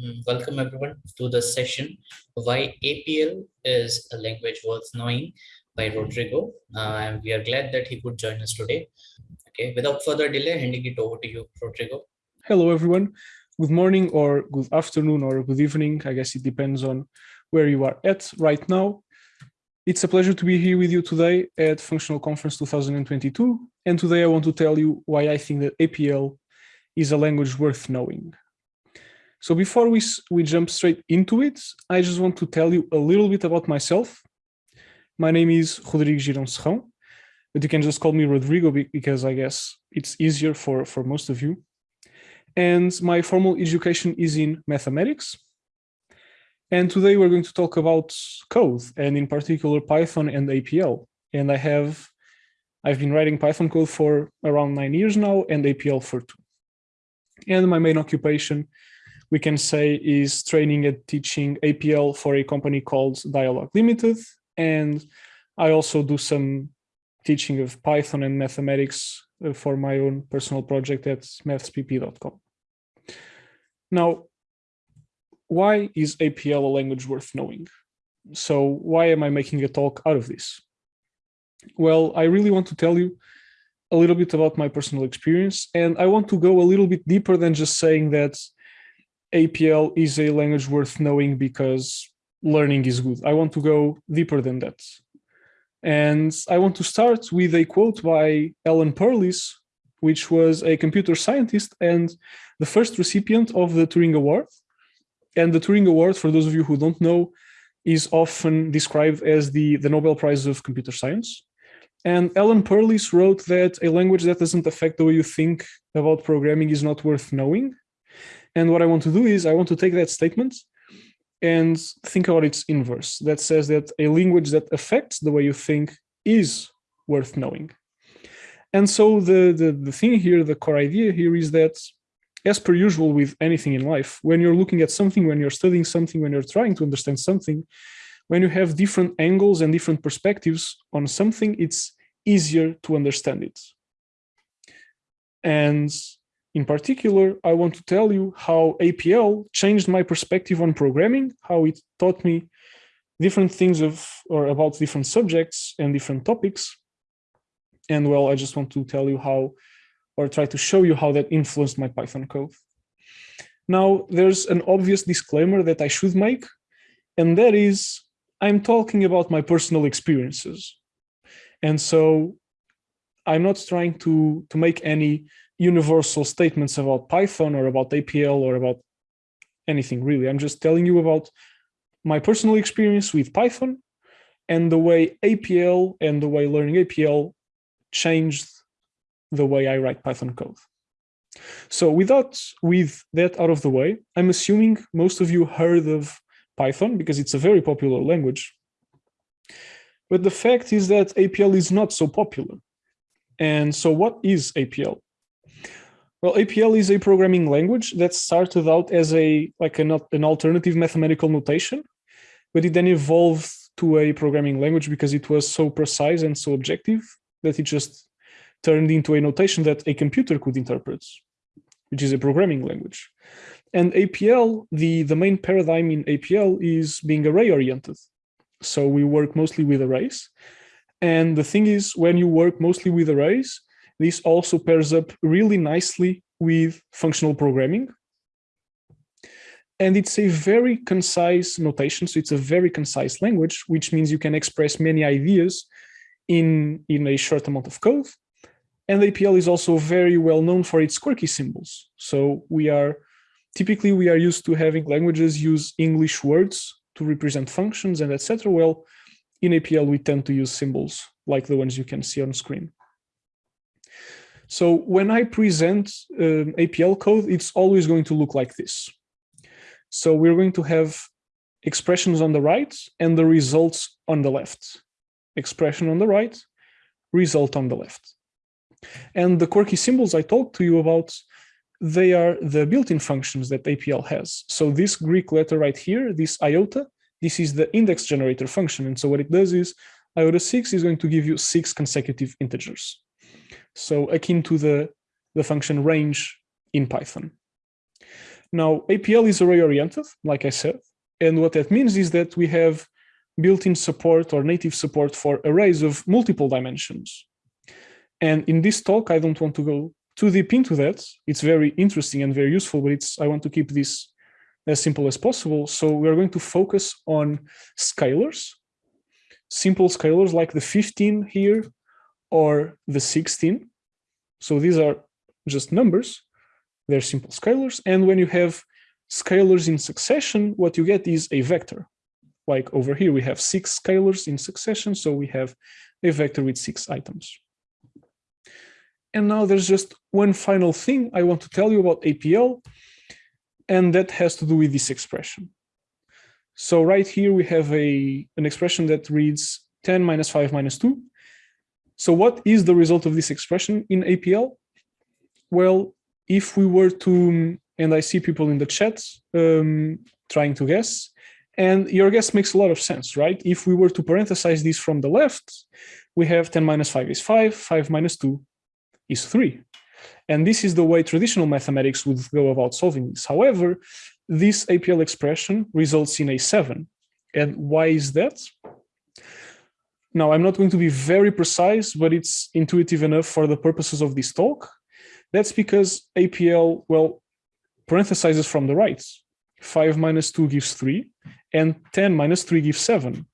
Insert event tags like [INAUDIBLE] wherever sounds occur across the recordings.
Mm, welcome everyone to the session Why APL is a language worth knowing by Rodrigo. Uh, and we are glad that he could join us today. Okay, without further delay, handing it over to you, Rodrigo. Hello everyone. Good morning or good afternoon or good evening. I guess it depends on where you are at right now. It's a pleasure to be here with you today at Functional Conference 2022. And today I want to tell you why I think that APL is a language worth knowing. So before we, we jump straight into it, I just want to tell you a little bit about myself. My name is Rodrigo Girão Serrão, but you can just call me Rodrigo because I guess it's easier for, for most of you. And my formal education is in mathematics. And today we're going to talk about code and in particular Python and APL. And I have, I've been writing Python code for around nine years now and APL for two. And my main occupation we can say is training and teaching APL for a company called Dyalog Limited. And I also do some teaching of Python and mathematics uh, for my own personal project at mathspp.com. Now, why is APL a language worth knowing? So why am I making a talk out of this? Well, I really want to tell you a little bit about my personal experience, and I want to go a little bit deeper than just saying that APL is a language worth knowing because learning is good. I want to go deeper than that. And I want to start with a quote by Alan Perlis, which was a computer scientist and the first recipient of the Turing Award. And the Turing Award, for those of you who don't know, is often described as the, the Nobel Prize of Computer Science. And Alan Perlis wrote that a language that doesn't affect the way you think about programming is not worth knowing. And what I want to do is I want to take that statement and think about its inverse. That says that a language that affects the way you think is worth knowing. And so the, the, the thing here, the core idea here is that as per usual with anything in life, when you're looking at something, when you're studying something, when you're trying to understand something, when you have different angles and different perspectives on something, it's easier to understand it. And in particular, I want to tell you how APL changed my perspective on programming, how it taught me different things of or about different subjects and different topics. And well, I just want to tell you how or try to show you how that influenced my Python code. Now, there's an obvious disclaimer that I should make, and that is I'm talking about my personal experiences. And so I'm not trying to, to make any universal statements about Python or about APL or about anything really. I'm just telling you about my personal experience with Python and the way APL and the way learning APL changed the way I write Python code. So without with that out of the way, I'm assuming most of you heard of Python because it's a very popular language. But the fact is that APL is not so popular. And so what is APL? Well, APL is a programming language that started out as a like an, an alternative mathematical notation, but it then evolved to a programming language because it was so precise and so objective that it just turned into a notation that a computer could interpret, which is a programming language. And APL, the, the main paradigm in APL is being array oriented. So we work mostly with arrays. And the thing is, when you work mostly with arrays, this also pairs up really nicely with functional programming. And it's a very concise notation. So it's a very concise language, which means you can express many ideas in, in a short amount of code. And APL is also very well known for its quirky symbols. So we are typically we are used to having languages use English words to represent functions and etc. Well, in APL, we tend to use symbols like the ones you can see on screen. So when I present um, APL code, it's always going to look like this. So we're going to have expressions on the right and the results on the left. Expression on the right, result on the left. And the quirky symbols I talked to you about, they are the built-in functions that APL has. So this Greek letter right here, this iota, this is the index generator function. And so what it does is iota 6 is going to give you six consecutive integers. So akin to the, the function range in Python. Now, APL is array oriented, like I said. And what that means is that we have built-in support or native support for arrays of multiple dimensions. And in this talk, I don't want to go too deep into that. It's very interesting and very useful, but it's I want to keep this as simple as possible. So we're going to focus on scalars, simple scalars like the 15 here or the 16. So these are just numbers. They're simple scalars. And when you have scalars in succession, what you get is a vector. Like over here, we have six scalars in succession. So we have a vector with six items. And now there's just one final thing I want to tell you about APL, and that has to do with this expression. So right here we have a an expression that reads 10 minus 5 minus 2. So what is the result of this expression in APL? Well, if we were to, and I see people in the chat um, trying to guess, and your guess makes a lot of sense, right? If we were to parenthesize this from the left, we have 10 minus 5 is 5, 5 minus 2 is 3. And this is the way traditional mathematics would go about solving this. However, this APL expression results in a 7. And why is that? Now, I'm not going to be very precise, but it's intuitive enough for the purposes of this talk. That's because APL, well, parenthesizes from the right. 5 minus 2 gives 3, and 10 minus 3 gives 7.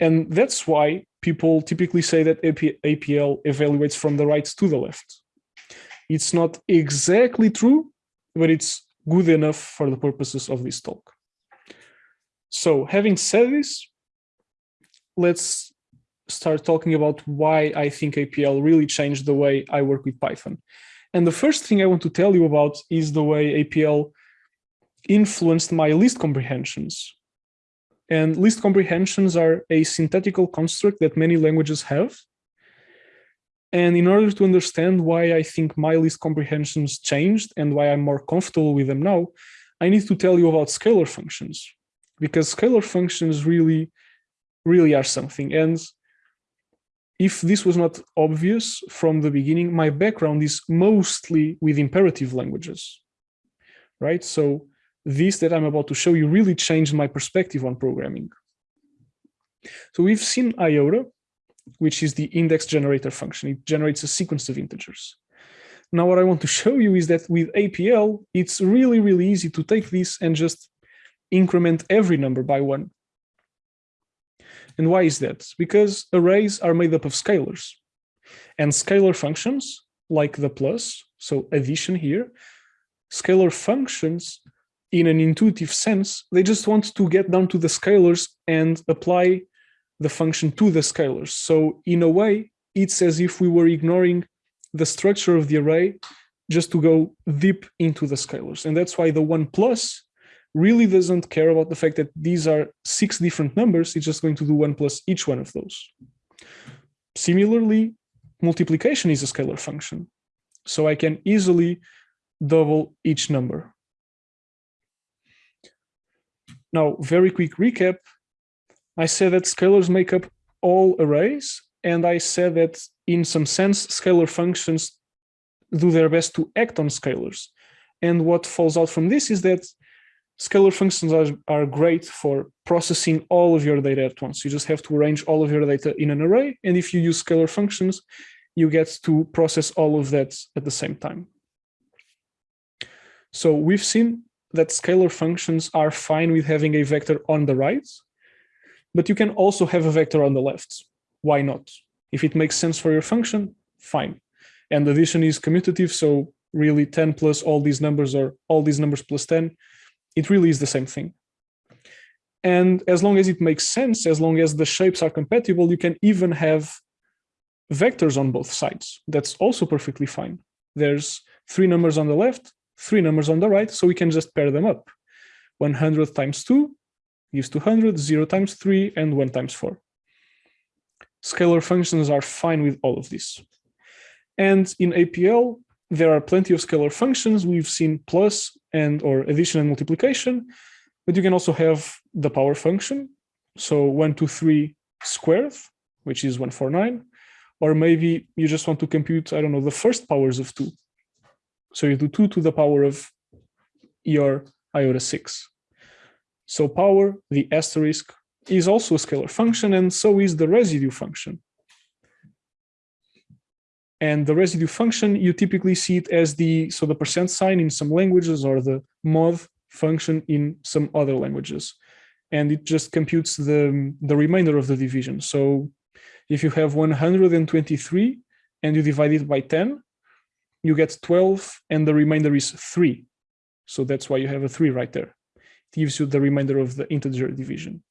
And that's why people typically say that APL evaluates from the right to the left. It's not exactly true, but it's good enough for the purposes of this talk. So having said this, let's start talking about why I think APL really changed the way I work with Python. And the first thing I want to tell you about is the way APL influenced my list comprehensions. And list comprehensions are a synthetical construct that many languages have. And in order to understand why I think my list comprehensions changed and why I'm more comfortable with them now, I need to tell you about scalar functions because scalar functions really, really are something. And if this was not obvious from the beginning, my background is mostly with imperative languages, right? So this that I'm about to show you really changed my perspective on programming. So we've seen IOTA, which is the index generator function. It generates a sequence of integers. Now what I want to show you is that with APL, it's really, really easy to take this and just increment every number by one. And why is that? Because arrays are made up of scalars. And scalar functions, like the plus, so addition here, scalar functions in an intuitive sense, they just want to get down to the scalars and apply the function to the scalars. So in a way, it's as if we were ignoring the structure of the array just to go deep into the scalars. And that's why the one plus really doesn't care about the fact that these are six different numbers. It's just going to do one plus each one of those. Similarly, multiplication is a scalar function. So I can easily double each number. Now, very quick recap. I said that scalars make up all arrays, and I said that in some sense, scalar functions do their best to act on scalars. And what falls out from this is that scalar functions are, are great for processing all of your data at once. You just have to arrange all of your data in an array. And if you use scalar functions, you get to process all of that at the same time. So we've seen that scalar functions are fine with having a vector on the right, but you can also have a vector on the left. Why not? If it makes sense for your function, fine. And addition is commutative, so really 10 plus all these numbers or all these numbers plus 10, it really is the same thing. And as long as it makes sense, as long as the shapes are compatible, you can even have vectors on both sides. That's also perfectly fine. There's three numbers on the left, three numbers on the right, so we can just pair them up. 100 times 2 gives 200, 0 times 3, and 1 times 4. Scalar functions are fine with all of this. And in APL, there are plenty of scalar functions. We've seen plus and or addition and multiplication, but you can also have the power function. So 1, 2, 3 squared, which is 149. Or maybe you just want to compute, I don't know, the first powers of 2. So you do 2 to the power of your iota 6. So power, the asterisk, is also a scalar function, and so is the residue function. And the residue function, you typically see it as the, so the percent sign in some languages or the mod function in some other languages. And it just computes the, the remainder of the division. So if you have 123 and you divide it by 10, you get 12 and the remainder is 3. So that's why you have a 3 right there. It gives you the remainder of the integer division.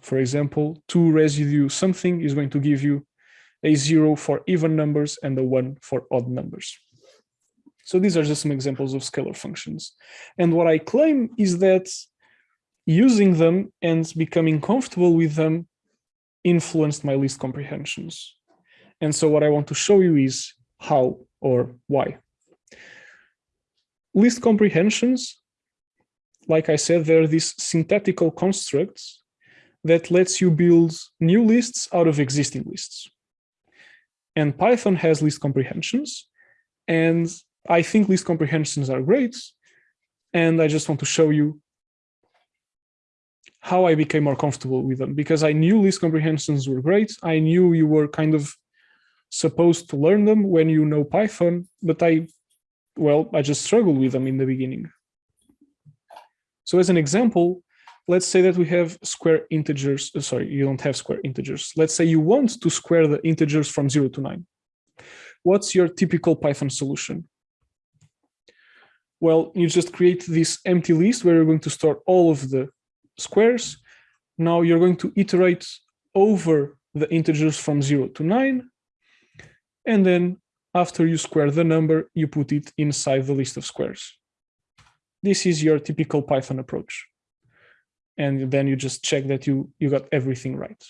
For example, 2 residue something is going to give you a 0 for even numbers and a 1 for odd numbers. So these are just some examples of scalar functions. And what I claim is that using them and becoming comfortable with them influenced my list comprehensions. And so what I want to show you is how or why. List comprehensions, like I said, they're these synthetical constructs that lets you build new lists out of existing lists. And Python has list comprehensions. And I think list comprehensions are great. And I just want to show you how I became more comfortable with them because I knew list comprehensions were great. I knew you were kind of supposed to learn them when you know Python, but I, well, I just struggled with them in the beginning. So as an example, let's say that we have square integers. Uh, sorry, you don't have square integers. Let's say you want to square the integers from zero to nine. What's your typical Python solution? Well, you just create this empty list where you're going to store all of the squares. Now you're going to iterate over the integers from zero to nine. And then after you square the number, you put it inside the list of squares. This is your typical Python approach and then you just check that you, you got everything right.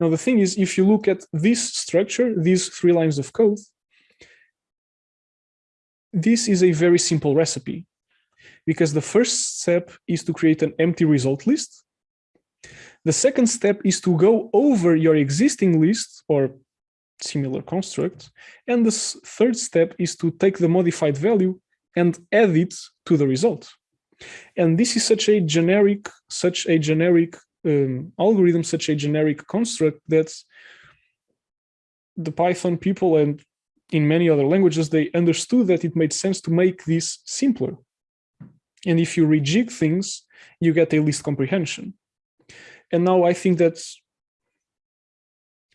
Now, the thing is, if you look at this structure, these three lines of code, this is a very simple recipe because the first step is to create an empty result list. The second step is to go over your existing list or similar construct. And the third step is to take the modified value and add it to the result. And this is such a generic, such a generic um, algorithm, such a generic construct that the Python people and in many other languages, they understood that it made sense to make this simpler. And if you rejig things, you get a list comprehension. And now I think that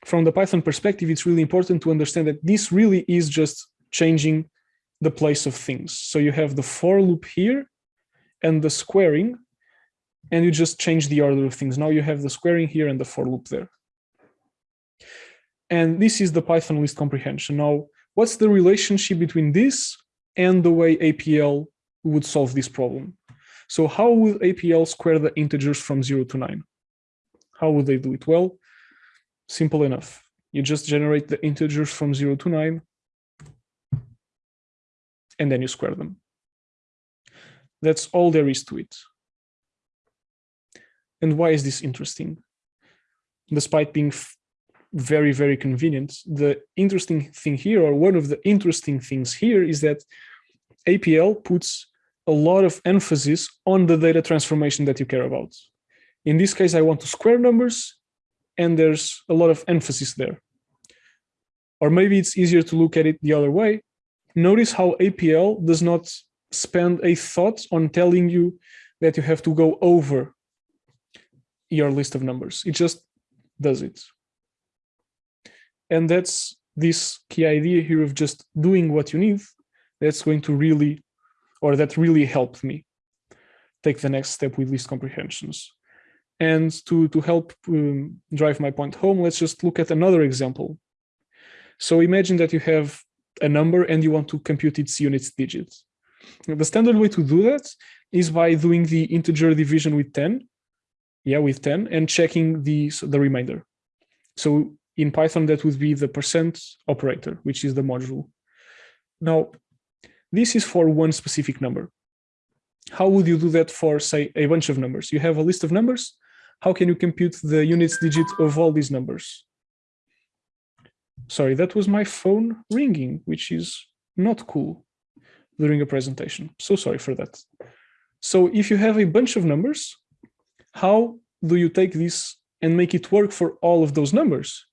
from the Python perspective, it's really important to understand that this really is just changing the place of things. So you have the for loop here, and the squaring, and you just change the order of things. Now you have the squaring here and the for loop there. And this is the Python list comprehension. Now, what's the relationship between this and the way APL would solve this problem? So how would APL square the integers from zero to nine? How would they do it? Well, simple enough. You just generate the integers from zero to nine, and then you square them. That's all there is to it. And why is this interesting? Despite being very, very convenient, the interesting thing here, or one of the interesting things here is that APL puts a lot of emphasis on the data transformation that you care about. In this case, I want to square numbers, and there's a lot of emphasis there. Or maybe it's easier to look at it the other way. Notice how APL does not spend a thought on telling you that you have to go over your list of numbers. It just does it. And that's this key idea here of just doing what you need. That's going to really, or that really helped me take the next step with list comprehensions. And to, to help um, drive my point home, let's just look at another example. So imagine that you have a number and you want to compute its units digits. The standard way to do that is by doing the integer division with 10, yeah, with 10, and checking the, the remainder. So in Python, that would be the percent operator, which is the module. Now, this is for one specific number. How would you do that for, say, a bunch of numbers? You have a list of numbers. How can you compute the units digit of all these numbers? Sorry, that was my phone ringing, which is not cool. During a presentation. So sorry for that. So if you have a bunch of numbers, how do you take this and make it work for all of those numbers?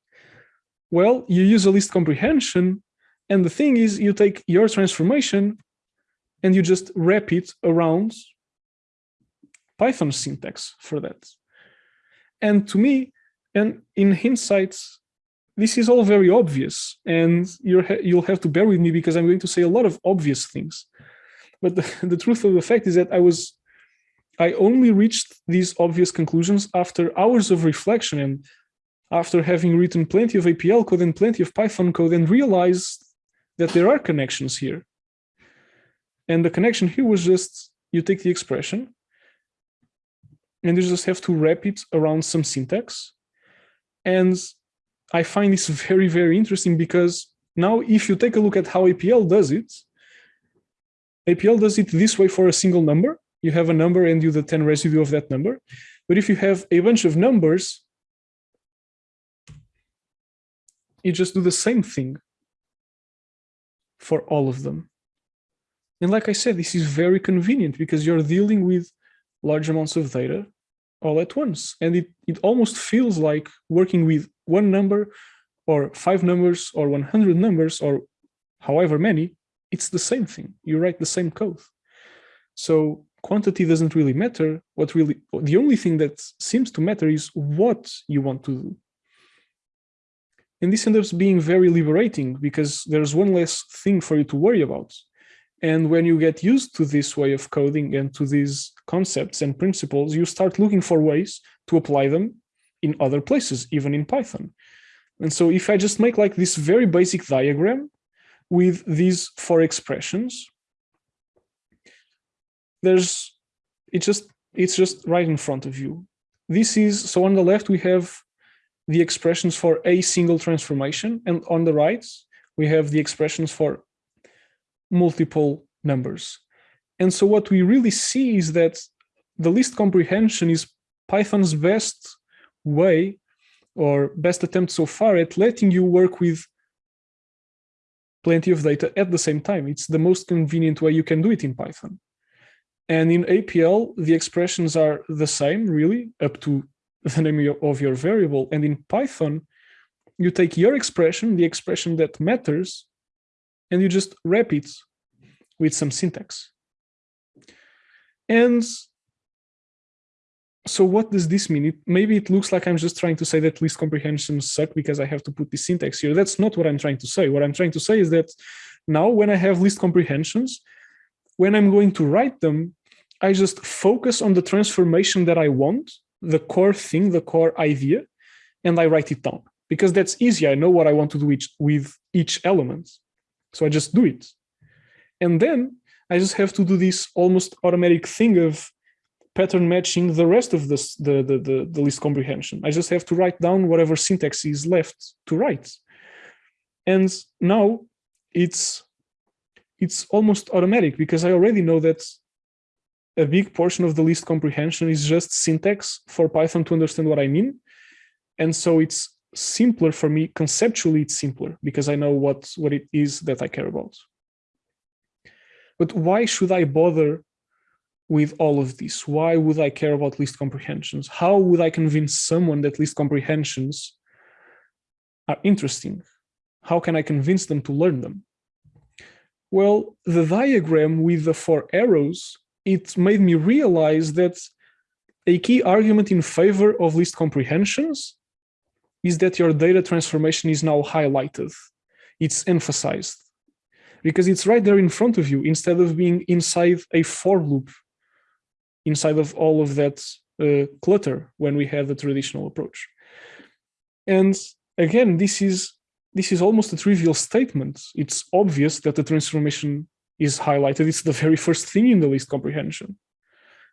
Well, you use a list comprehension. And the thing is, you take your transformation and you just wrap it around Python syntax for that. And to me, and in hindsight, this is all very obvious and you will have to bear with me because I'm going to say a lot of obvious things. But the, [LAUGHS] the truth of the fact is that I was, I only reached these obvious conclusions after hours of reflection and after having written plenty of APL code and plenty of Python code and realized that there are connections here. And the connection here was just, you take the expression and you just have to wrap it around some syntax. And I find this very, very interesting because now if you take a look at how APL does it, APL does it this way for a single number. You have a number and you the 10 residue of that number. But if you have a bunch of numbers, you just do the same thing for all of them. And like I said, this is very convenient because you're dealing with large amounts of data all at once. And it, it almost feels like working with one number or five numbers or 100 numbers or however many, it's the same thing. You write the same code. So quantity doesn't really matter. What really, the only thing that seems to matter is what you want to do. And this ends up being very liberating because there's one less thing for you to worry about. And when you get used to this way of coding and to these concepts and principles, you start looking for ways to apply them in other places, even in Python. And so if I just make like this very basic diagram with these four expressions, there's, it just, it's just right in front of you. This is, so on the left, we have the expressions for a single transformation. And on the right, we have the expressions for multiple numbers. And so what we really see is that the list comprehension is Python's best way or best attempt so far at letting you work with plenty of data at the same time. It's the most convenient way you can do it in Python. And in APL, the expressions are the same, really, up to the name of your variable. And in Python, you take your expression, the expression that matters, and you just wrap it with some syntax. And so what does this mean? It, maybe it looks like I'm just trying to say that list comprehensions suck because I have to put the syntax here. That's not what I'm trying to say. What I'm trying to say is that now when I have list comprehensions, when I'm going to write them, I just focus on the transformation that I want, the core thing, the core idea, and I write it down because that's easy. I know what I want to do with each element. So I just do it. And then I just have to do this almost automatic thing of pattern matching the rest of this, the, the, the, the list comprehension. I just have to write down whatever syntax is left to write. And now it's it's almost automatic because I already know that a big portion of the list comprehension is just syntax for Python to understand what I mean. And so it's simpler for me, conceptually it's simpler because I know what, what it is that I care about. But why should I bother with all of this? Why would I care about list comprehensions? How would I convince someone that list comprehensions are interesting? How can I convince them to learn them? Well, the diagram with the four arrows, it made me realize that a key argument in favor of list comprehensions is that your data transformation is now highlighted. It's emphasized because it's right there in front of you instead of being inside a for loop inside of all of that uh, clutter when we have the traditional approach. And again, this is this is almost a trivial statement. It's obvious that the transformation is highlighted. It's the very first thing in the list comprehension.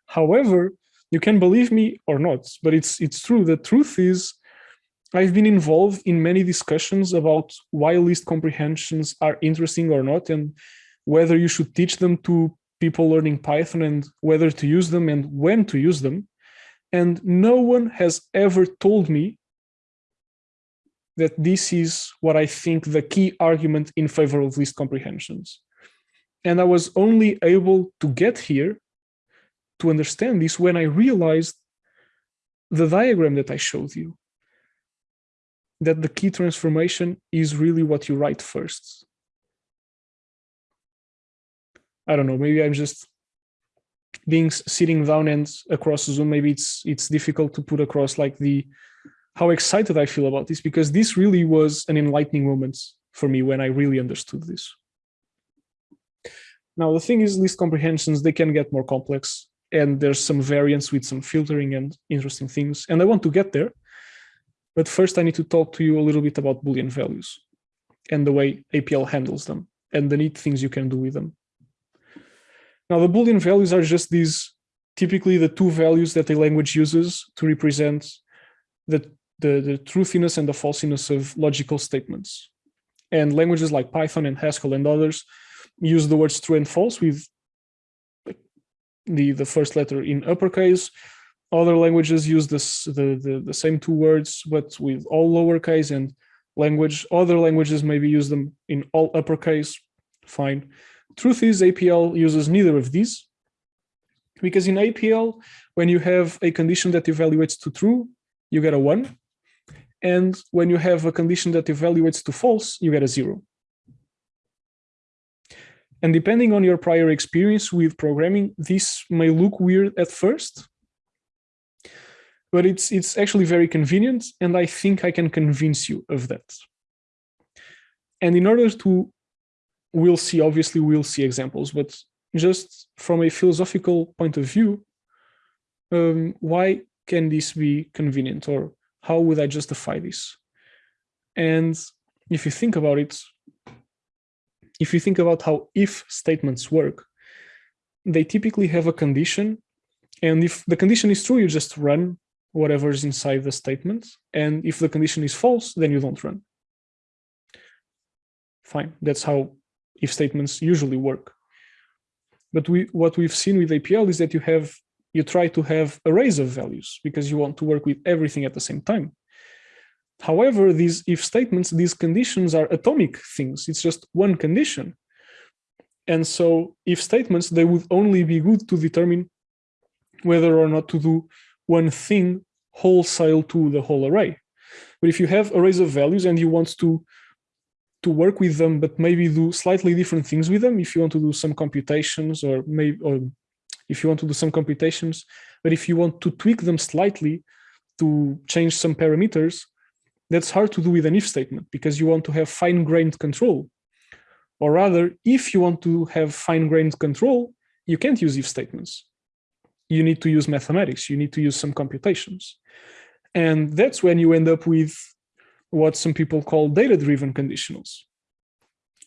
However, you can believe me or not, but it's it's true. The truth is, I've been involved in many discussions about why list comprehensions are interesting or not, and whether you should teach them to people learning Python and whether to use them and when to use them. And no one has ever told me that this is what I think the key argument in favor of list comprehensions. And I was only able to get here to understand this when I realized the diagram that I showed you, that the key transformation is really what you write first. I don't know, maybe I'm just being sitting down and across Zoom, maybe it's it's difficult to put across like the how excited I feel about this because this really was an enlightening moment for me when I really understood this. Now, the thing is, list comprehensions, they can get more complex and there's some variance with some filtering and interesting things. And I want to get there. But first, I need to talk to you a little bit about Boolean values and the way APL handles them and the neat things you can do with them. Now, the Boolean values are just these, typically the two values that a language uses to represent the, the, the truthiness and the falsiness of logical statements. And languages like Python and Haskell and others use the words true and false with the, the first letter in uppercase. Other languages use this, the, the, the same two words, but with all lowercase and language. Other languages maybe use them in all uppercase, fine. Truth is APL uses neither of these because in APL, when you have a condition that evaluates to true, you get a one. And when you have a condition that evaluates to false, you get a zero. And depending on your prior experience with programming, this may look weird at first, but it's, it's actually very convenient. And I think I can convince you of that. And in order to, we'll see, obviously we'll see examples, but just from a philosophical point of view, um, why can this be convenient or how would I justify this? And if you think about it, if you think about how if statements work, they typically have a condition. And if the condition is true, you just run whatever is inside the statement. And if the condition is false, then you don't run. Fine, that's how if statements usually work. But we, what we've seen with APL is that you have you try to have arrays of values because you want to work with everything at the same time. However, these if statements, these conditions are atomic things. It's just one condition. And so if statements, they would only be good to determine whether or not to do one thing wholesale to the whole array. But if you have arrays of values and you want to to work with them, but maybe do slightly different things with them, if you want to do some computations or maybe or if you want to do some computations, but if you want to tweak them slightly to change some parameters, that's hard to do with an if statement because you want to have fine-grained control. Or rather, if you want to have fine-grained control, you can't use if statements. You need to use mathematics. You need to use some computations. And that's when you end up with what some people call data-driven conditionals.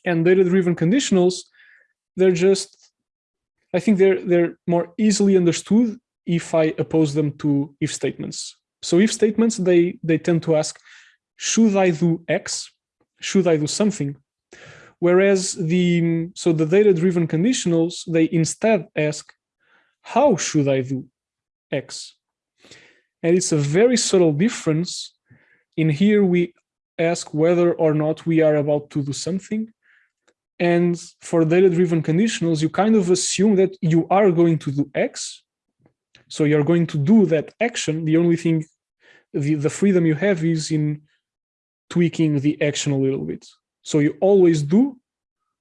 And data-driven conditionals, they're just, I think they're, they're more easily understood if I oppose them to if statements. So if statements, they, they tend to ask, should I do X? Should I do something? Whereas the, so the data-driven conditionals, they instead ask, how should I do X? And it's a very subtle difference. In here, we ask whether or not we are about to do something. And for data-driven conditionals, you kind of assume that you are going to do X. So you're going to do that action. The only thing, the, the freedom you have is in tweaking the action a little bit. So you always do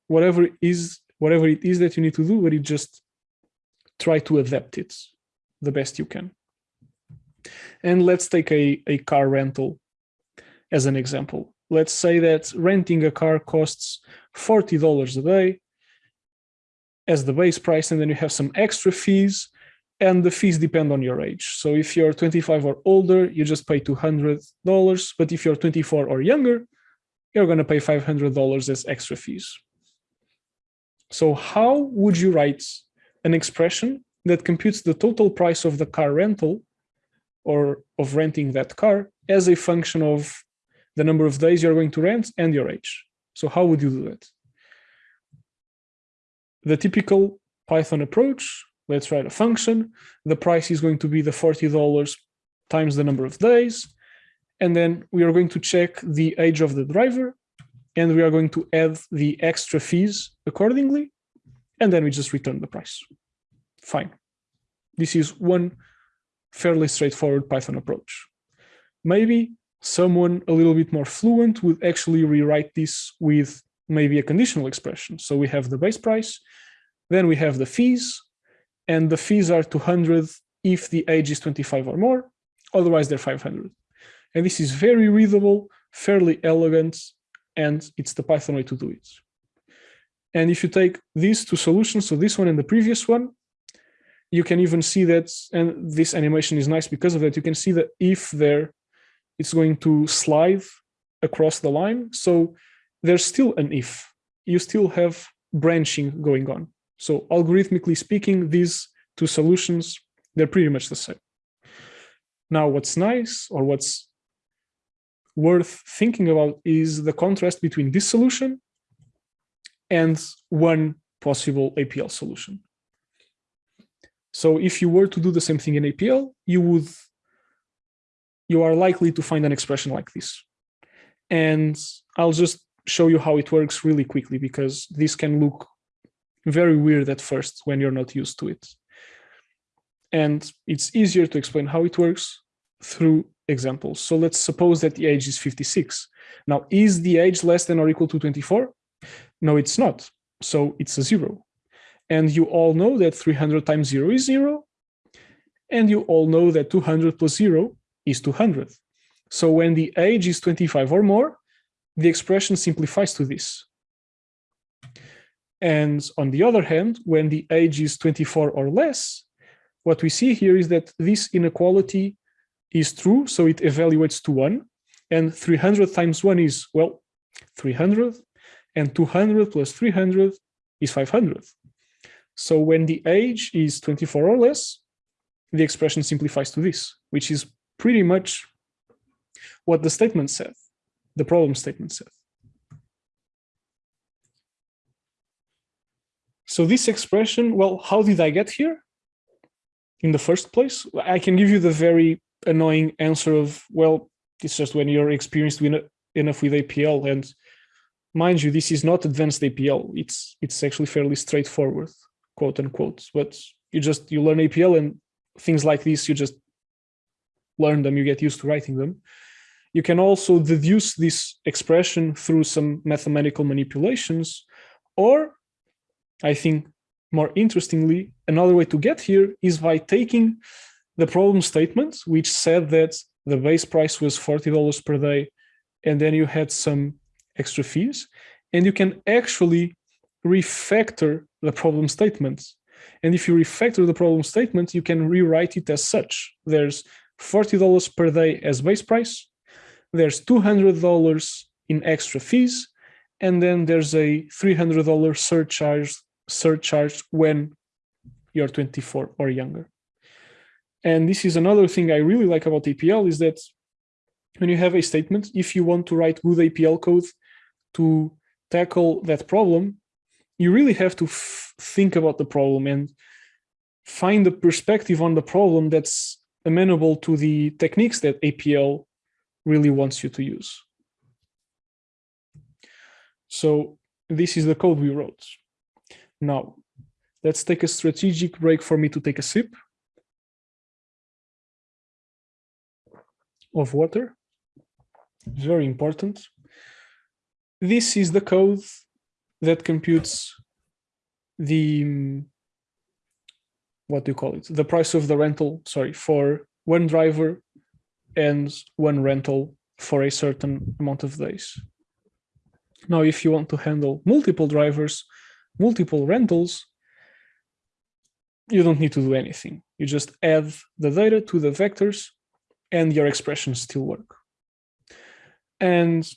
whatever is whatever it is that you need to do, but you just try to adapt it the best you can. And let's take a, a car rental as an example. Let's say that renting a car costs $40 a day as the base price, and then you have some extra fees and the fees depend on your age. So if you're 25 or older, you just pay $200. But if you're 24 or younger, you're going to pay $500 as extra fees. So how would you write an expression that computes the total price of the car rental or of renting that car as a function of the number of days you're going to rent and your age? So how would you do that? The typical Python approach let's write a function. The price is going to be the $40 times the number of days. And then we are going to check the age of the driver and we are going to add the extra fees accordingly. And then we just return the price. Fine. This is one fairly straightforward Python approach. Maybe someone a little bit more fluent would actually rewrite this with maybe a conditional expression. So we have the base price, then we have the fees, and the fees are 200 if the age is 25 or more, otherwise they're 500. And this is very readable, fairly elegant, and it's the Python way to do it. And if you take these two solutions, so this one and the previous one, you can even see that, and this animation is nice because of that, you can see that if there, it's going to slide across the line. So there's still an if, you still have branching going on. So algorithmically speaking, these two solutions, they're pretty much the same. Now, what's nice or what's worth thinking about is the contrast between this solution and one possible APL solution. So if you were to do the same thing in APL, you would, you are likely to find an expression like this. And I'll just show you how it works really quickly because this can look very weird at first when you're not used to it. And it's easier to explain how it works through examples. So let's suppose that the age is 56. Now, is the age less than or equal to 24? No, it's not. So it's a zero. And you all know that 300 times zero is zero. And you all know that 200 plus zero is 200. So when the age is 25 or more, the expression simplifies to this. And on the other hand, when the age is 24 or less, what we see here is that this inequality is true, so it evaluates to 1. And 300 times 1 is, well, 300, and 200 plus 300 is 500. So when the age is 24 or less, the expression simplifies to this, which is pretty much what the statement said, the problem statement said. So this expression, well, how did I get here? In the first place, I can give you the very annoying answer of, well, it's just when you're experienced enough with APL and mind you, this is not advanced APL. It's it's actually fairly straightforward, quote unquote. But you just you learn APL and things like this, you just learn them, you get used to writing them. You can also deduce this expression through some mathematical manipulations, or I think more interestingly, another way to get here is by taking the problem statement, which said that the base price was $40 per day, and then you had some extra fees, and you can actually refactor the problem statement. And if you refactor the problem statement, you can rewrite it as such. There's $40 per day as base price, there's $200 in extra fees, and then there's a $300 surcharge, surcharge when you're 24 or younger. And this is another thing I really like about APL is that when you have a statement, if you want to write good APL code, to tackle that problem, you really have to think about the problem and find a perspective on the problem that's amenable to the techniques that APL really wants you to use. So this is the code we wrote. Now, let's take a strategic break for me to take a sip of water. It's very important this is the code that computes the what do you call it? The price of the rental sorry for one driver and one rental for a certain amount of days. Now if you want to handle multiple drivers multiple rentals you don't need to do anything. You just add the data to the vectors and your expressions still work. And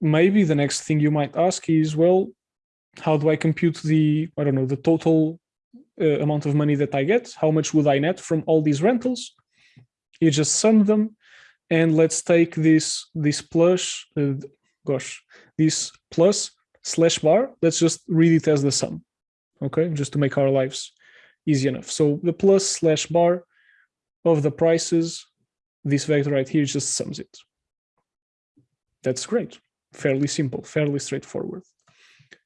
maybe the next thing you might ask is, well, how do I compute the, I don't know, the total uh, amount of money that I get? How much would I net from all these rentals? You just sum them. And let's take this, this plus, uh, gosh, this plus slash bar. Let's just read it as the sum. Okay, just to make our lives easy enough. So the plus slash bar of the prices, this vector right here just sums it. That's great fairly simple, fairly straightforward.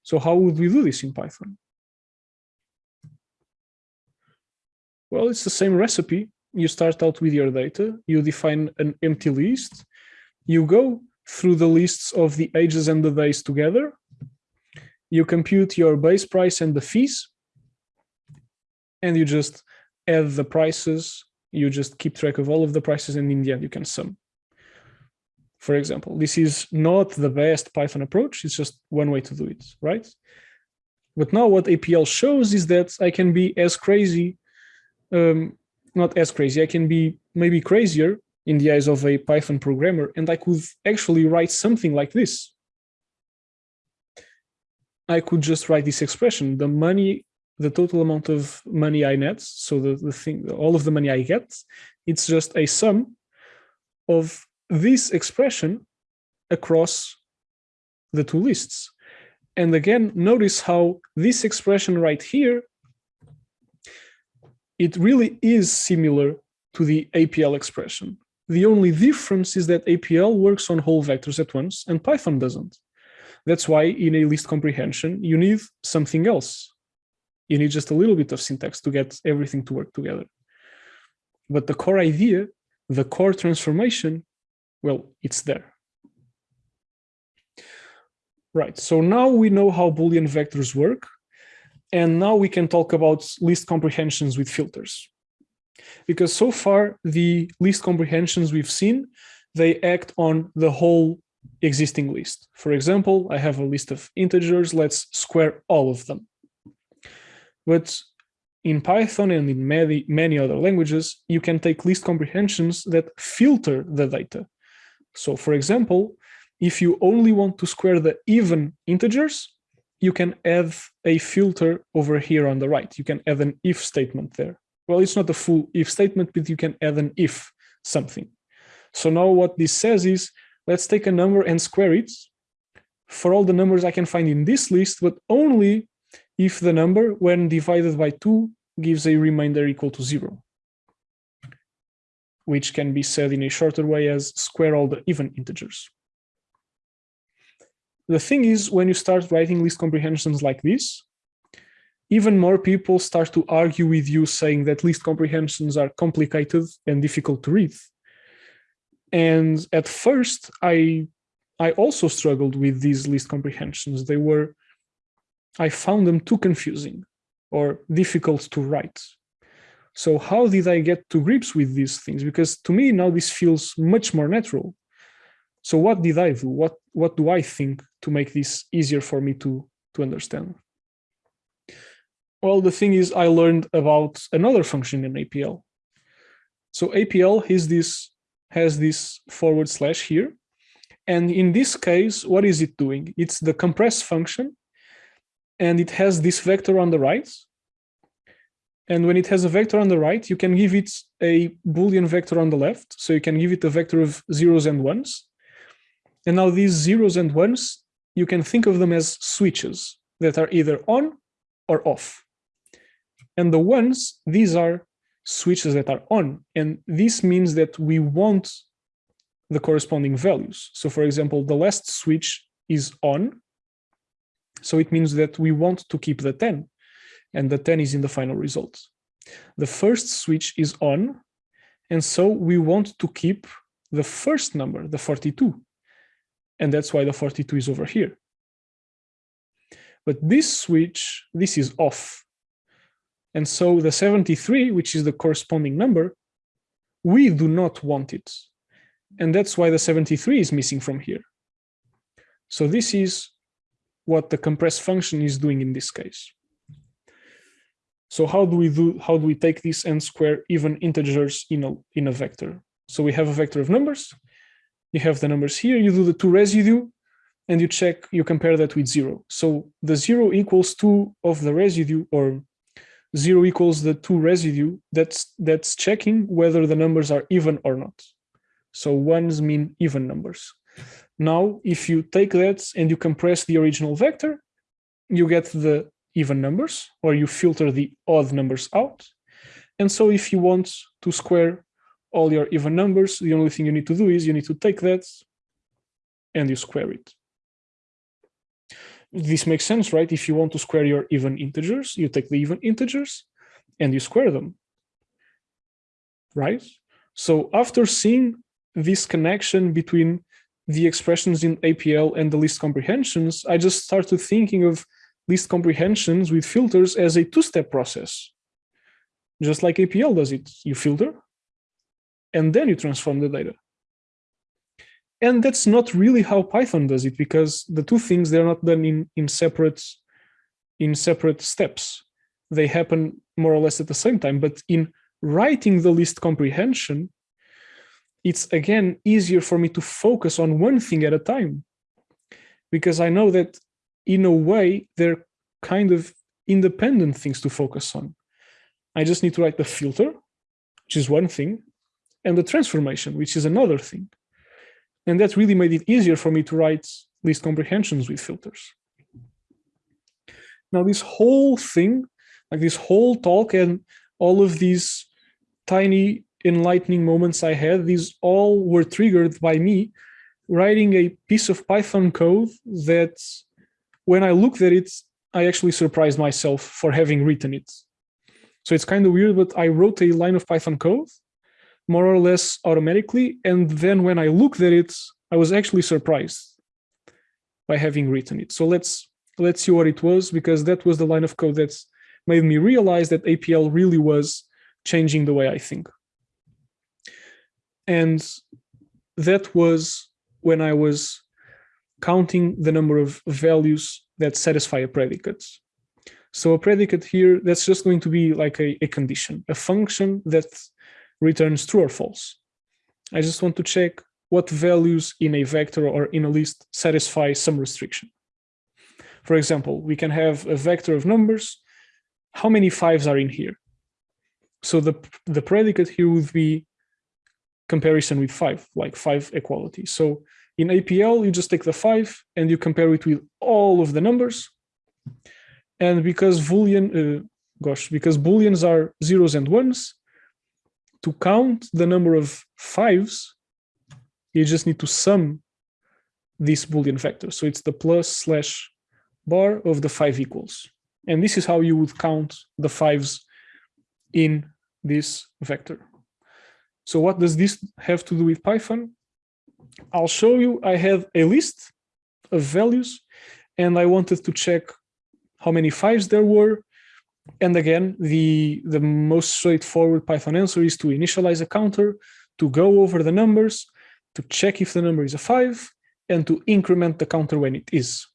So how would we do this in Python? Well, it's the same recipe. You start out with your data, you define an empty list, you go through the lists of the ages and the days together, you compute your base price and the fees, and you just add the prices, you just keep track of all of the prices, and in the end you can sum. For example, this is not the best Python approach, it's just one way to do it, right? But now what APL shows is that I can be as crazy, um, not as crazy, I can be maybe crazier in the eyes of a Python programmer, and I could actually write something like this. I could just write this expression, the money, the total amount of money I net, so the, the thing, all of the money I get, it's just a sum of this expression across the two lists. And again, notice how this expression right here, it really is similar to the APL expression. The only difference is that APL works on whole vectors at once and Python doesn't. That's why in a list comprehension, you need something else. You need just a little bit of syntax to get everything to work together. But the core idea, the core transformation, well, it's there. Right, so now we know how Boolean vectors work, and now we can talk about list comprehensions with filters. Because so far, the list comprehensions we've seen, they act on the whole existing list. For example, I have a list of integers, let's square all of them. But in Python and in many, many other languages, you can take list comprehensions that filter the data. So for example, if you only want to square the even integers, you can add a filter over here on the right. You can add an if statement there. Well, it's not a full if statement, but you can add an if something. So now what this says is, let's take a number and square it for all the numbers I can find in this list, but only if the number, when divided by two, gives a remainder equal to zero, which can be said in a shorter way as square all the even integers. The thing is, when you start writing list comprehensions like this, even more people start to argue with you saying that list comprehensions are complicated and difficult to read. And at first, I I also struggled with these list comprehensions. They were, I found them too confusing or difficult to write. So how did I get to grips with these things? Because to me now this feels much more natural. So what did I do? What what do I think to make this easier for me to to understand? Well, the thing is, I learned about another function in APL. So APL has this has this forward slash here, and in this case, what is it doing? It's the compress function, and it has this vector on the right. And when it has a vector on the right, you can give it a Boolean vector on the left. So you can give it a vector of zeros and ones. And now these zeros and ones, you can think of them as switches that are either on or off. And the ones, these are switches that are on. And this means that we want the corresponding values. So for example, the last switch is on. So it means that we want to keep the 10 and the 10 is in the final result. The first switch is on. And so we want to keep the first number, the 42. And that's why the 42 is over here. But this switch, this is off. And so the 73, which is the corresponding number, we do not want it. And that's why the 73 is missing from here. So this is what the compress function is doing in this case. So how do we do how do we take this and square even integers in a in a vector? So we have a vector of numbers you have the numbers here, you do the two residue, and you check, you compare that with zero. So the zero equals two of the residue, or zero equals the two residue, that's, that's checking whether the numbers are even or not. So ones mean even numbers. Now, if you take that and you compress the original vector, you get the even numbers, or you filter the odd numbers out. And so if you want to square all your even numbers, the only thing you need to do is you need to take that and you square it. This makes sense, right? If you want to square your even integers, you take the even integers and you square them. right? So after seeing this connection between the expressions in APL and the list comprehensions, I just started thinking of list comprehensions with filters as a two-step process. Just like APL does it, you filter, and then you transform the data. And that's not really how Python does it, because the two things, they're not done in, in, separate, in separate steps. They happen more or less at the same time, but in writing the list comprehension, it's again easier for me to focus on one thing at a time because I know that in a way they're kind of independent things to focus on. I just need to write the filter, which is one thing, and the transformation, which is another thing. And that really made it easier for me to write list comprehensions with filters. Now, this whole thing, like this whole talk and all of these tiny enlightening moments I had, these all were triggered by me writing a piece of Python code that when I looked at it, I actually surprised myself for having written it. So it's kind of weird, but I wrote a line of Python code more or less automatically. And then when I looked at it, I was actually surprised by having written it. So let's let's see what it was, because that was the line of code that made me realize that APL really was changing the way I think. And that was when I was counting the number of values that satisfy a predicate. So a predicate here, that's just going to be like a, a condition, a function that returns true or false. I just want to check what values in a vector or in a list satisfy some restriction. For example, we can have a vector of numbers. How many fives are in here? So the, the predicate here would be comparison with five, like five equality. So in APL, you just take the five and you compare it with all of the numbers. And because Boolean, uh, gosh, because Booleans are zeros and ones, to count the number of fives, you just need to sum this Boolean vector. So it's the plus slash bar of the five equals. And this is how you would count the fives in this vector. So what does this have to do with Python? I'll show you I have a list of values and I wanted to check how many fives there were. And again, the, the most straightforward Python answer is to initialize a counter, to go over the numbers, to check if the number is a five, and to increment the counter when it is.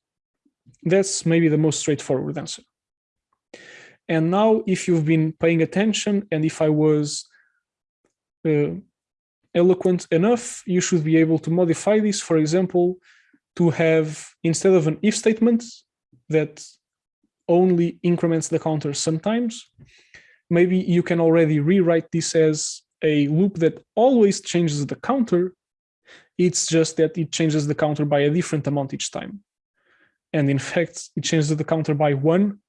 That's maybe the most straightforward answer. And now if you've been paying attention and if I was uh, eloquent enough, you should be able to modify this, for example, to have, instead of an if statement that only increments the counter sometimes, maybe you can already rewrite this as a loop that always changes the counter. It's just that it changes the counter by a different amount each time. And in fact, it changes the counter by one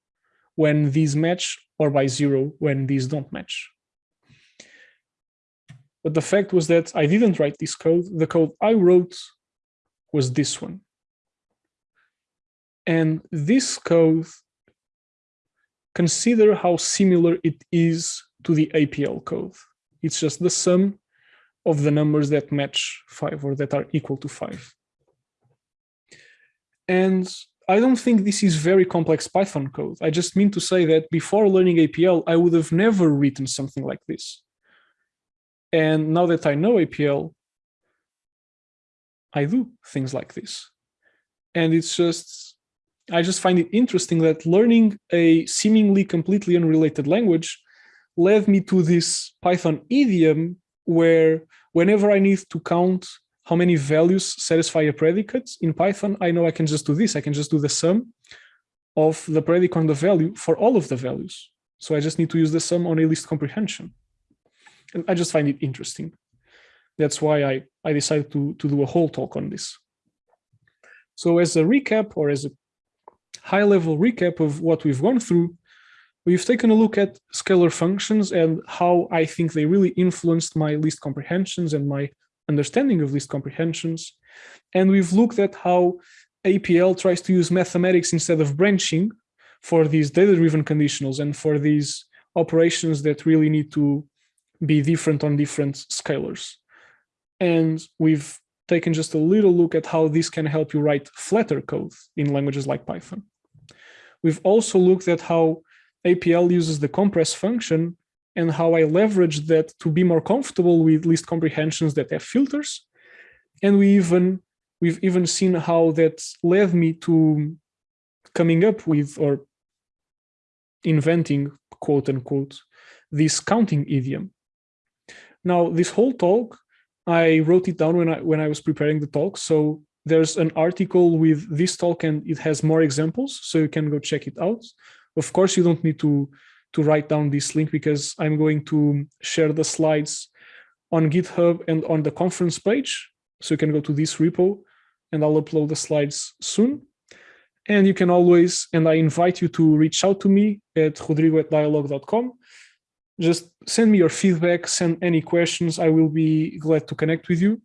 when these match or by zero when these don't match. But the fact was that I didn't write this code. The code I wrote was this one. And this code, consider how similar it is to the APL code. It's just the sum of the numbers that match five or that are equal to five. And I don't think this is very complex Python code. I just mean to say that before learning APL, I would have never written something like this. And now that I know APL, I do things like this. And it's just, I just find it interesting that learning a seemingly completely unrelated language led me to this Python idiom where whenever I need to count how many values satisfy a predicate in Python, I know I can just do this. I can just do the sum of the predicate on the value for all of the values. So I just need to use the sum on a list comprehension and I just find it interesting. That's why I, I decided to, to do a whole talk on this. So as a recap or as a high level recap of what we've gone through, we've taken a look at scalar functions and how I think they really influenced my list comprehensions and my understanding of list comprehensions. And we've looked at how APL tries to use mathematics instead of branching for these data-driven conditionals and for these operations that really need to be different on different scalars. And we've taken just a little look at how this can help you write flatter code in languages like Python. We've also looked at how APL uses the compress function and how I leverage that to be more comfortable with list comprehensions that have filters. And we even we've even seen how that led me to coming up with or inventing quote unquote this counting idiom. Now this whole talk I wrote it down when I when I was preparing the talk. So there's an article with this talk and it has more examples, so you can go check it out. Of course, you don't need to to write down this link because I'm going to share the slides on GitHub and on the conference page. So you can go to this repo and I'll upload the slides soon. And you can always, and I invite you to reach out to me at rodrigo at dyalog.com just send me your feedback, send any questions. I will be glad to connect with you.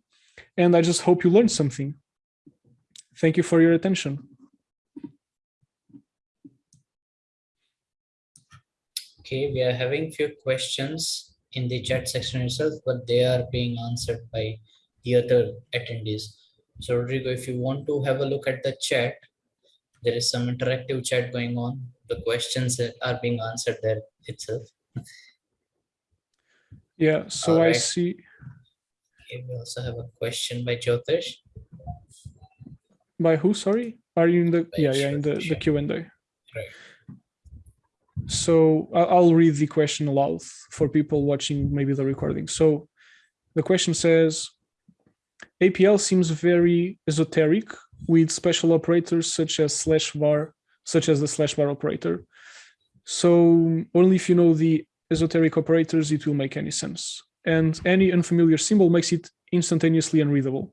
And I just hope you learned something. Thank you for your attention. Okay, we are having few questions in the chat section itself, but they are being answered by the other attendees. So Rodrigo, if you want to have a look at the chat, there is some interactive chat going on. The questions are being answered there itself. Yeah, so I see. Okay, we also have a question by Jyotish. By who, sorry? Are you in the, By yeah, yeah, in the, the Q&A. Right. So I'll read the question aloud for people watching maybe the recording. So the question says, APL seems very esoteric with special operators such as slash var, such as the slash var operator. So only if you know the esoteric operators, it will make any sense. And any unfamiliar symbol makes it instantaneously unreadable.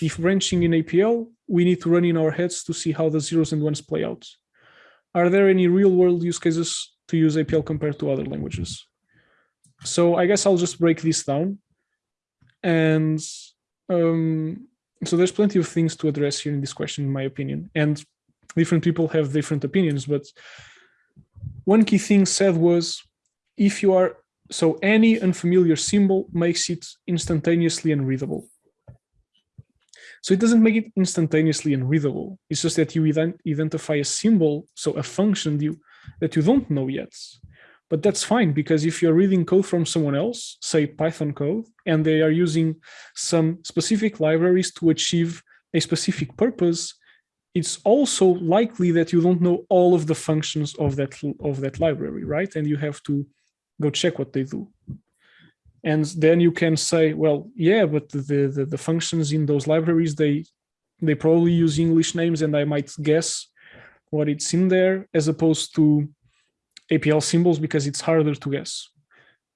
If branching in APL, we need to run in our heads to see how the zeros and ones play out. Are there any real world use cases to use APL compared to other languages? So I guess I'll just break this down. And um, so there's plenty of things to address here in this question, in my opinion. And different people have different opinions, but one key thing said was if you are so any unfamiliar symbol makes it instantaneously unreadable. So it doesn't make it instantaneously unreadable. It's just that you ident identify a symbol, so a function you, that you don't know yet. But that's fine because if you're reading code from someone else, say Python code, and they are using some specific libraries to achieve a specific purpose, it's also likely that you don't know all of the functions of that of that library, right? And you have to go check what they do. And then you can say, well, yeah, but the, the, the functions in those libraries, they they probably use English names and I might guess what it's in there as opposed to APL symbols because it's harder to guess.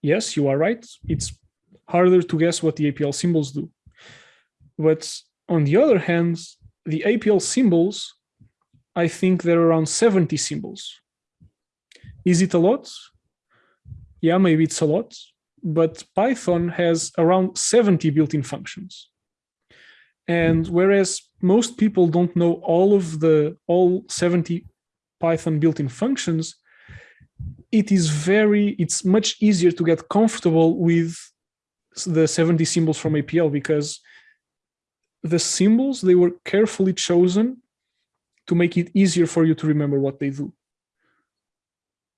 Yes, you are right. It's harder to guess what the APL symbols do. But on the other hand, the APL symbols, I think there are around 70 symbols. Is it a lot? Yeah, maybe it's a lot, but Python has around 70 built-in functions. And hmm. whereas most people don't know all of the all 70 Python built-in functions, it is very, it's much easier to get comfortable with the 70 symbols from APL because the symbols, they were carefully chosen to make it easier for you to remember what they do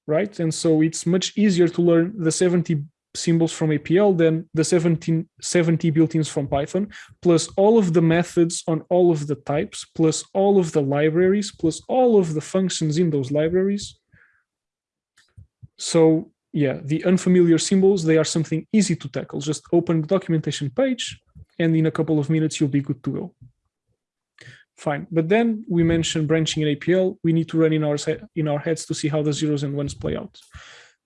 right? And so it's much easier to learn the 70 symbols from APL than the 17, 70 built-ins from Python, plus all of the methods on all of the types, plus all of the libraries, plus all of the functions in those libraries. So yeah, the unfamiliar symbols, they are something easy to tackle. Just open the documentation page and in a couple of minutes, you'll be good to go. Fine. But then we mentioned branching in APL. We need to run in our, in our heads to see how the zeros and ones play out.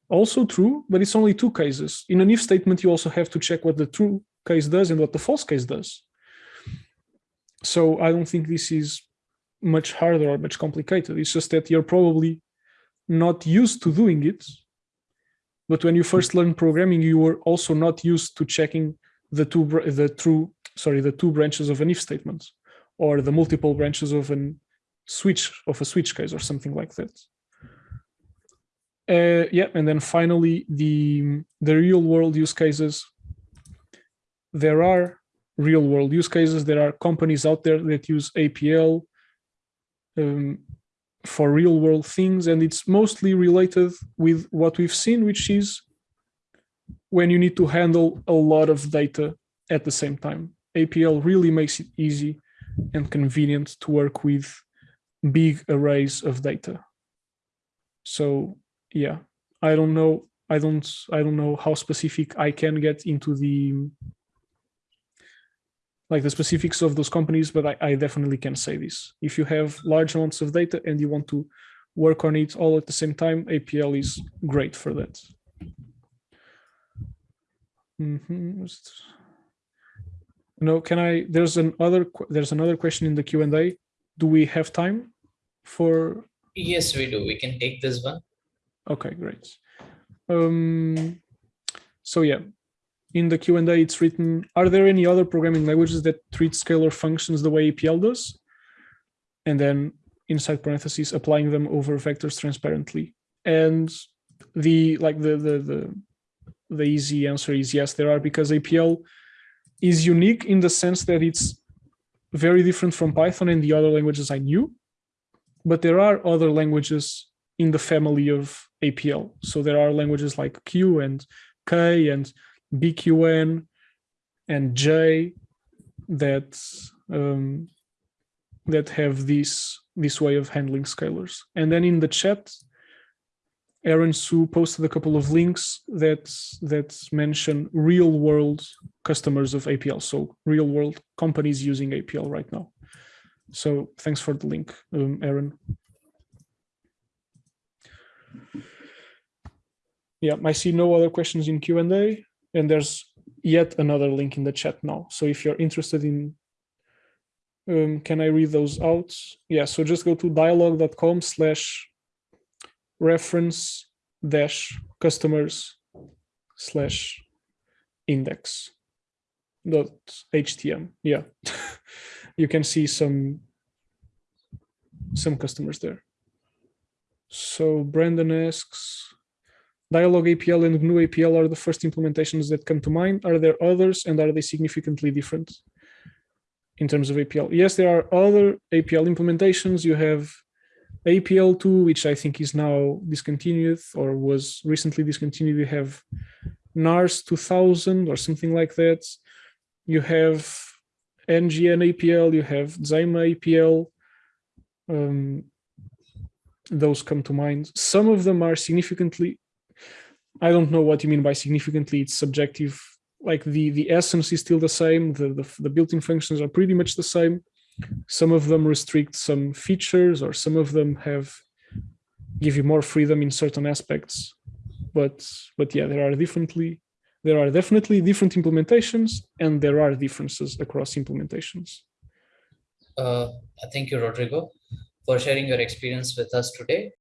Also true, but it's only two cases. In an if statement, you also have to check what the true case does and what the false case does. So I don't think this is much harder or much complicated. It's just that you're probably not used to doing it. But when you first learn programming, you were also not used to checking the two the true sorry the two branches of an if statement or the multiple branches of a switch of a switch case or something like that. Uh, yeah, and then finally the the real world use cases. There are real world use cases. There are companies out there that use APL um, for real world things, and it's mostly related with what we've seen, which is when you need to handle a lot of data at the same time. APL really makes it easy and convenient to work with big arrays of data. So yeah, I don't know. I don't. I don't know how specific I can get into the like the specifics of those companies, but I, I definitely can say this. If you have large amounts of data and you want to work on it all at the same time, APL is great for that. Mm -hmm. No, can I? There's another. There's another question in the Q and A. Do we have time for? Yes, we do. We can take this one. Okay, great. Um, so yeah, in the Q&A it's written, are there any other programming languages that treat scalar functions the way APL does? And then inside parentheses, applying them over vectors transparently. And the like the the the the easy answer is yes, there are because APL is unique in the sense that it's very different from Python and the other languages I knew, but there are other languages in the family of APL. So there are languages like Q and K and BQN and J that um, that have this this way of handling scalars. And then in the chat, Aaron Hsu posted a couple of links that that mention real world customers of APL. So real world companies using APL right now. So thanks for the link, um, Aaron. Yeah, I see no other questions in Q&A and there's yet another link in the chat now. So if you're interested in, um, can I read those out? Yeah, so just go to dyalog.com slash reference dash customers slash index dot htm. Yeah, [LAUGHS] you can see some some customers there. So Brandon asks, Dyalog APL and GNU APL are the first implementations that come to mind. Are there others and are they significantly different in terms of APL? Yes, there are other APL implementations. You have APL2, which I think is now discontinued or was recently discontinued. You have NARS 2000 or something like that. You have NGN APL, you have Dzaima APL. Um, those come to mind. Some of them are significantly I don't know what you mean by significantly. It's subjective. Like the the essence is still the same. The the, the built-in functions are pretty much the same. Some of them restrict some features, or some of them have give you more freedom in certain aspects. But but yeah, there are differently there are definitely different implementations, and there are differences across implementations. Uh, thank you, Rodrigo, for sharing your experience with us today.